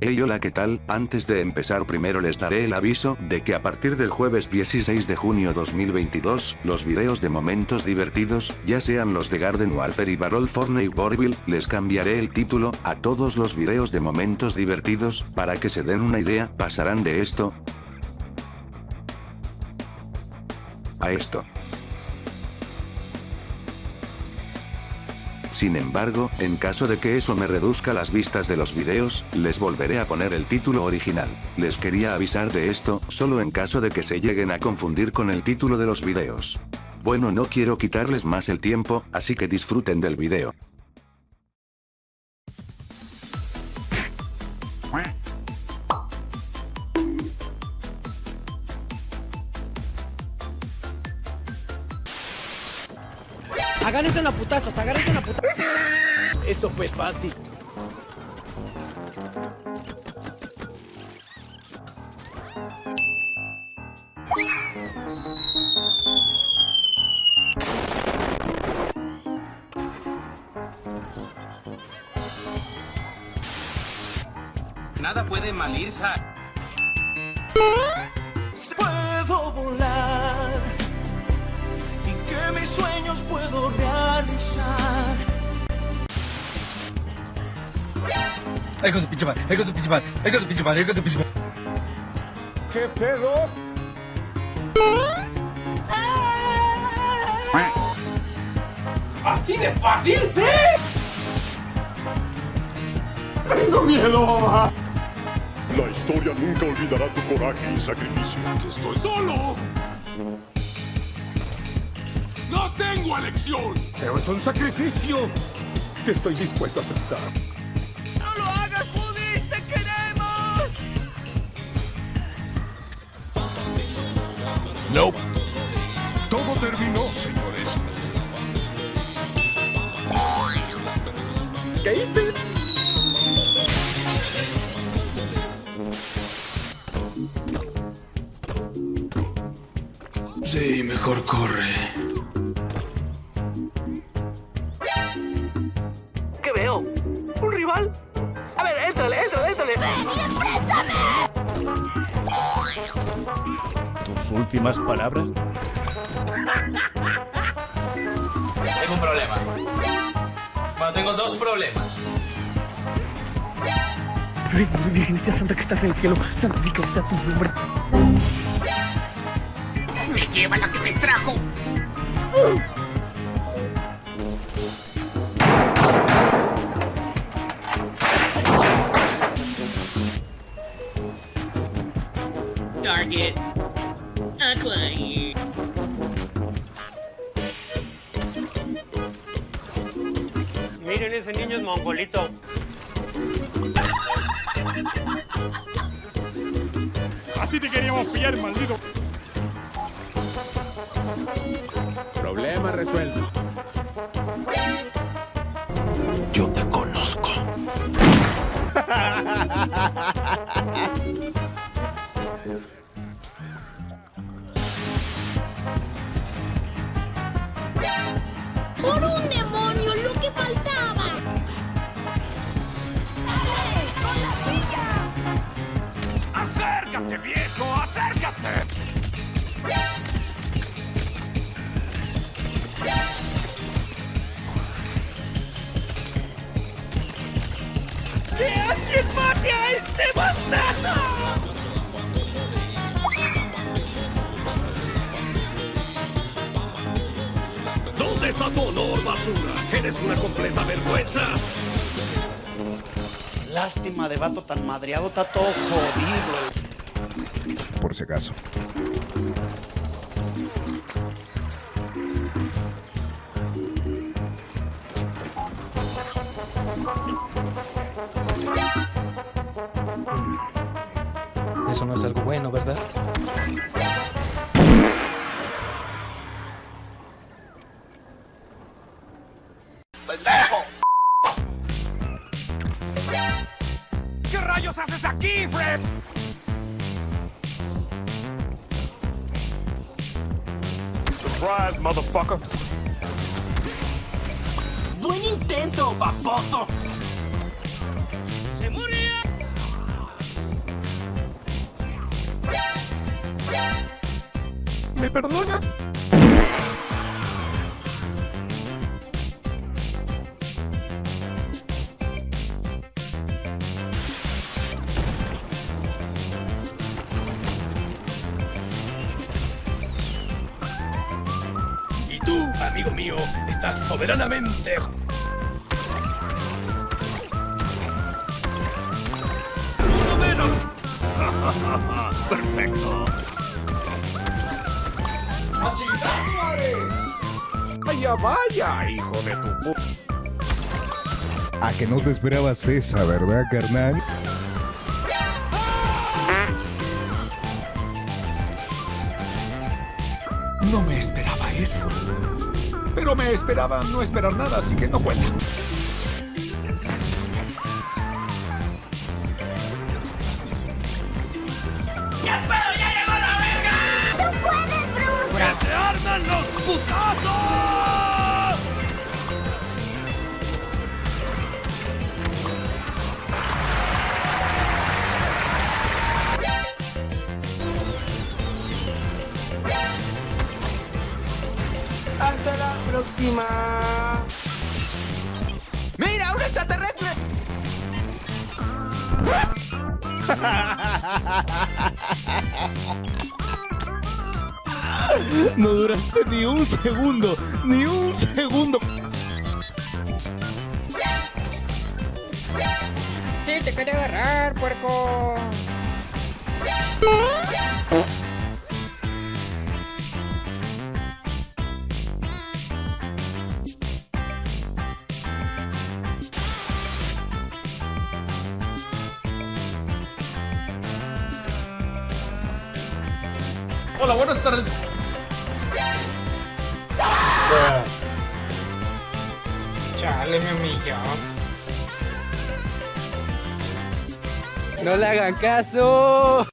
Hey hola qué tal, antes de empezar primero les daré el aviso de que a partir del jueves 16 de junio 2022, los videos de momentos divertidos, ya sean los de Garden Warfare y Barrel Fortnite Warville, les cambiaré el título a todos los videos de momentos divertidos, para que se den una idea, pasarán de esto a esto. Sin embargo, en caso de que eso me reduzca las vistas de los videos, les volveré a poner el título original. Les quería avisar de esto, solo en caso de que se lleguen a confundir con el título de los videos. Bueno no quiero quitarles más el tiempo, así que disfruten del video. Agárrense una putazos, agárrense una putazos. Eso fue fácil. Nada puede mal ir, Puedo volar que mis sueños puedo realizar. Ahí con tu pinche madre, ahí con tu pinche madre, ahí con tu pinche madre, ahí con tu pinche madre. ¿Qué pedo? ¿Así de fácil? ¡Sí! Tengo miedo, mamá. La historia nunca olvidará tu coraje y sacrificio. Estoy solo. No tengo elección. Pero es un sacrificio que estoy dispuesto a aceptar. ¡No lo hagas, Woody! ¡Te queremos! No. Todo terminó, señores. ¿Caíste? Sí, mejor corre. ¿Tus últimas palabras? Tengo un problema. Bueno, tengo dos problemas. Ay, Virgencita Santa que estás en el cielo, santificado sea tu nombre. ¡Me lleva la que me trajo! Target Miren, ese niño es mongolito. Así te queríamos pillar, maldito. Problema resuelto. ¿Dónde está tu honor, basura? Eres una completa vergüenza. Lástima de vato tan madreado, está todo jodido. Por si acaso. Eso no es algo bueno, ¿verdad? coisas aqui, Fred! Surprise, motherfucker! Buen intento, baboso! ¿Me perdona? Tú, amigo mío, estás soberanamente... ¡Uno menos! ¡Perfecto! Vaya, vaya, hijo de tu pu... A que no te esperabas esa, ¿verdad, carnal? No me esperaba eso. Pero me esperaba no esperar nada, así que no cuenta. ¡Ya puedo! ¡Ya llegó la verga! ¡Tú puedes, Bruce! ¡Que se arman los putazos! ¡Mira, un extraterrestre! No duraste ni un segundo, ni un segundo. Sí, te quería agarrar, puerco. Hola, buenas tardes. Chale, mi amigo. No le hagan caso.